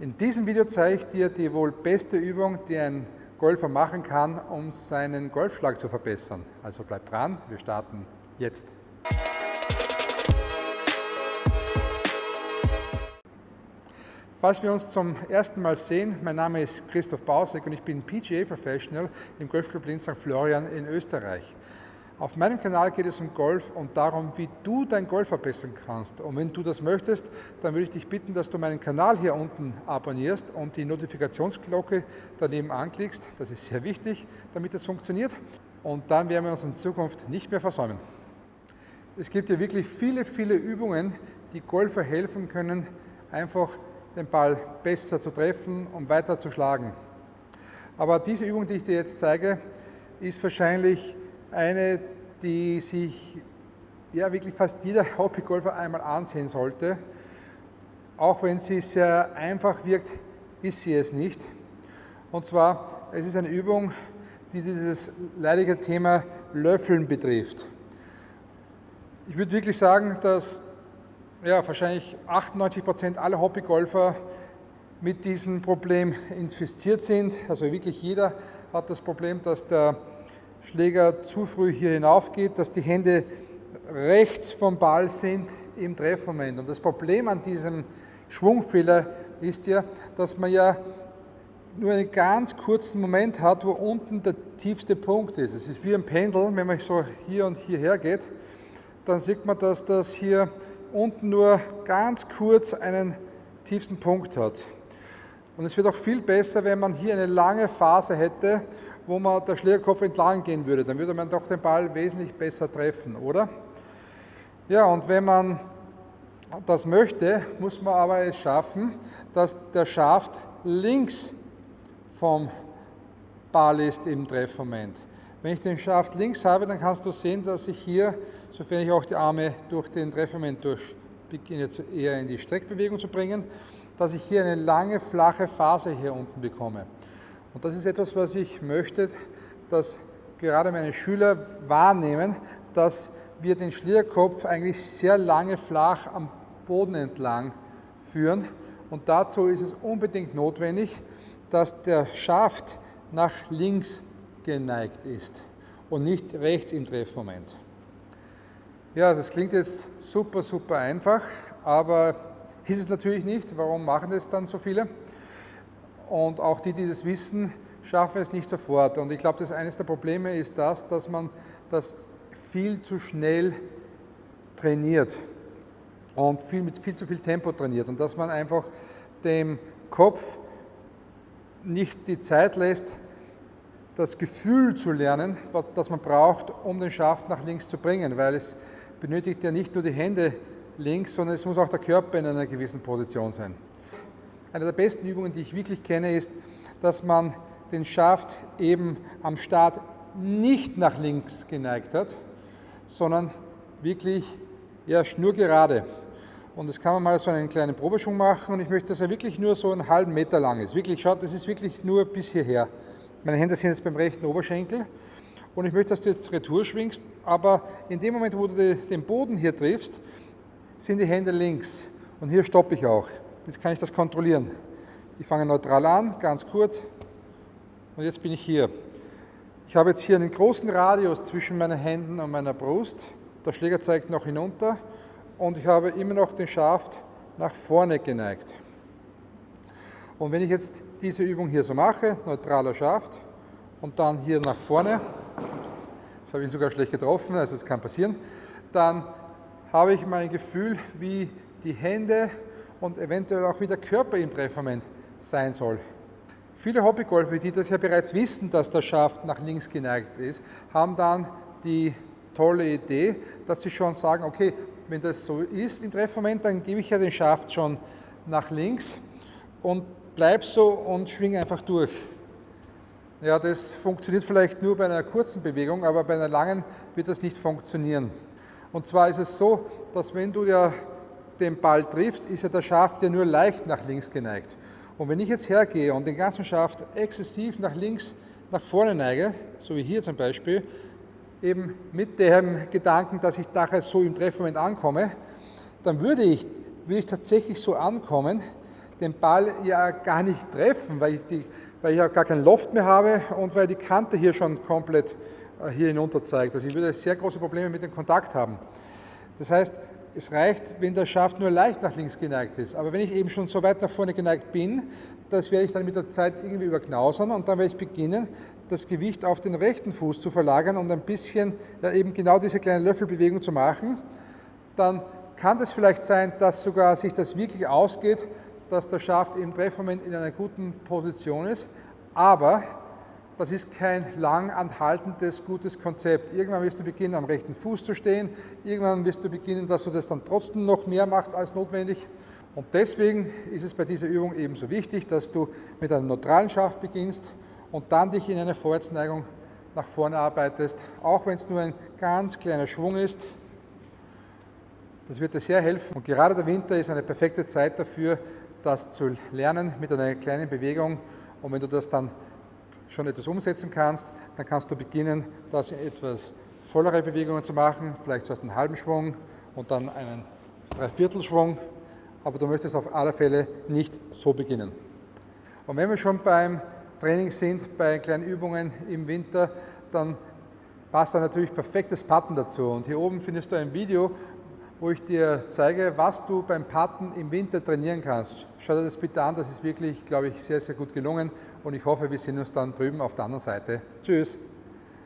In diesem Video zeige ich dir die wohl beste Übung, die ein Golfer machen kann, um seinen Golfschlag zu verbessern. Also bleib dran, wir starten jetzt. Falls wir uns zum ersten Mal sehen, mein Name ist Christoph Bausek und ich bin PGA Professional im Golfclub Linz St. Florian in Österreich. Auf meinem Kanal geht es um Golf und darum, wie du dein Golf verbessern kannst. Und wenn du das möchtest, dann würde ich dich bitten, dass du meinen Kanal hier unten abonnierst und die Notifikationsglocke daneben anklickst. Das ist sehr wichtig, damit das funktioniert. Und dann werden wir uns in Zukunft nicht mehr versäumen. Es gibt ja wirklich viele, viele Übungen, die Golfer helfen können, einfach den Ball besser zu treffen und weiter zu schlagen. Aber diese Übung, die ich dir jetzt zeige, ist wahrscheinlich eine, die sich ja wirklich fast jeder Hobbygolfer einmal ansehen sollte. Auch wenn sie sehr einfach wirkt, ist sie es nicht. Und zwar, es ist eine Übung, die dieses leidige Thema Löffeln betrifft. Ich würde wirklich sagen, dass ja, wahrscheinlich 98 Prozent aller Hobbygolfer mit diesem Problem infiziert sind. Also wirklich jeder hat das Problem, dass der Schläger zu früh hier hinauf geht, dass die Hände rechts vom Ball sind im Treffmoment. Und das Problem an diesem Schwungfehler ist ja, dass man ja nur einen ganz kurzen Moment hat, wo unten der tiefste Punkt ist. Es ist wie ein Pendel, wenn man so hier und hierher geht, dann sieht man, dass das hier unten nur ganz kurz einen tiefsten Punkt hat. Und es wird auch viel besser, wenn man hier eine lange Phase hätte, wo man der Schlägerkopf entlang gehen würde. Dann würde man doch den Ball wesentlich besser treffen, oder? Ja, und wenn man das möchte, muss man aber es schaffen, dass der Schaft links vom Ball ist im Treffmoment. Wenn ich den Schaft links habe, dann kannst du sehen, dass ich hier, sofern ich auch die Arme durch den Treffmoment durch beginne eher in die Streckbewegung zu bringen, dass ich hier eine lange, flache Phase hier unten bekomme. Und das ist etwas, was ich möchte, dass gerade meine Schüler wahrnehmen, dass wir den Schlierkopf eigentlich sehr lange flach am Boden entlang führen. Und dazu ist es unbedingt notwendig, dass der Schaft nach links geneigt ist und nicht rechts im Treffmoment. Ja, das klingt jetzt super, super einfach, aber ist es natürlich nicht. Warum machen das dann so viele? Und auch die, die das wissen, schaffen es nicht sofort. Und ich glaube, dass eines der Probleme ist das, dass man das viel zu schnell trainiert und viel, mit viel zu viel Tempo trainiert und dass man einfach dem Kopf nicht die Zeit lässt, das Gefühl zu lernen, was, das man braucht, um den Schaft nach links zu bringen, weil es benötigt ja nicht nur die Hände links, sondern es muss auch der Körper in einer gewissen Position sein. Eine der besten Übungen, die ich wirklich kenne, ist, dass man den Schaft eben am Start nicht nach links geneigt hat, sondern wirklich ja, schnurgerade. Und das kann man mal so einen kleinen Probeschwung machen und ich möchte, dass er wirklich nur so einen halben Meter lang ist. Wirklich, schaut, das ist wirklich nur bis hierher. Meine Hände sind jetzt beim rechten Oberschenkel und ich möchte, dass du jetzt Retour schwingst, aber in dem Moment, wo du den Boden hier triffst, sind die Hände links und hier stoppe ich auch. Jetzt kann ich das kontrollieren. Ich fange neutral an, ganz kurz. Und jetzt bin ich hier. Ich habe jetzt hier einen großen Radius zwischen meinen Händen und meiner Brust. Der Schläger zeigt noch hinunter und ich habe immer noch den Schaft nach vorne geneigt. Und wenn ich jetzt diese Übung hier so mache, neutraler Schaft und dann hier nach vorne, das habe ich sogar schlecht getroffen, also das kann passieren, dann habe ich mein Gefühl, wie die Hände und eventuell auch wie der Körper im Treffmoment sein soll. Viele Hobbygolfer, die das ja bereits wissen, dass der Schaft nach links geneigt ist, haben dann die tolle Idee, dass sie schon sagen, okay, wenn das so ist im Treffmoment, dann gebe ich ja den Schaft schon nach links und bleib so und schwing einfach durch. Ja, das funktioniert vielleicht nur bei einer kurzen Bewegung, aber bei einer langen wird das nicht funktionieren. Und zwar ist es so, dass wenn du ja den Ball trifft, ist ja der Schaft ja nur leicht nach links geneigt. Und wenn ich jetzt hergehe und den ganzen Schaft exzessiv nach links, nach vorne neige, so wie hier zum Beispiel, eben mit dem Gedanken, dass ich nachher so im Treffmoment ankomme, dann würde ich, würde ich tatsächlich so ankommen, den Ball ja gar nicht treffen, weil ich, die, weil ich ja gar keinen Loft mehr habe und weil die Kante hier schon komplett äh, hier hinunter zeigt. Also ich würde sehr große Probleme mit dem Kontakt haben. Das heißt, es reicht, wenn der Schaft nur leicht nach links geneigt ist. Aber wenn ich eben schon so weit nach vorne geneigt bin, das werde ich dann mit der Zeit irgendwie überknausern und dann werde ich beginnen, das Gewicht auf den rechten Fuß zu verlagern und ein bisschen ja, eben genau diese kleine Löffelbewegung zu machen. Dann kann es vielleicht sein, dass sogar sich das wirklich ausgeht, dass der Schaft im Treffmoment in einer guten Position ist, aber das ist kein lang anhaltendes, gutes Konzept. Irgendwann wirst du beginnen, am rechten Fuß zu stehen. Irgendwann wirst du beginnen, dass du das dann trotzdem noch mehr machst als notwendig. Und deswegen ist es bei dieser Übung ebenso wichtig, dass du mit einem neutralen Schaft beginnst und dann dich in eine Vorwärtsneigung nach vorne arbeitest, auch wenn es nur ein ganz kleiner Schwung ist. Das wird dir sehr helfen. Und gerade der Winter ist eine perfekte Zeit dafür, das zu lernen mit einer kleinen Bewegung. Und wenn du das dann schon etwas umsetzen kannst, dann kannst du beginnen, das in etwas vollere Bewegungen zu machen, vielleicht zuerst einen halben Schwung und dann einen Dreiviertelschwung, aber du möchtest auf alle Fälle nicht so beginnen. Und wenn wir schon beim Training sind, bei kleinen Übungen im Winter, dann passt da natürlich perfektes Patten dazu. Und hier oben findest du ein Video, wo ich dir zeige, was du beim Patten im Winter trainieren kannst. Schau dir das bitte an, das ist wirklich, glaube ich, sehr, sehr gut gelungen und ich hoffe, wir sehen uns dann drüben auf der anderen Seite. Tschüss!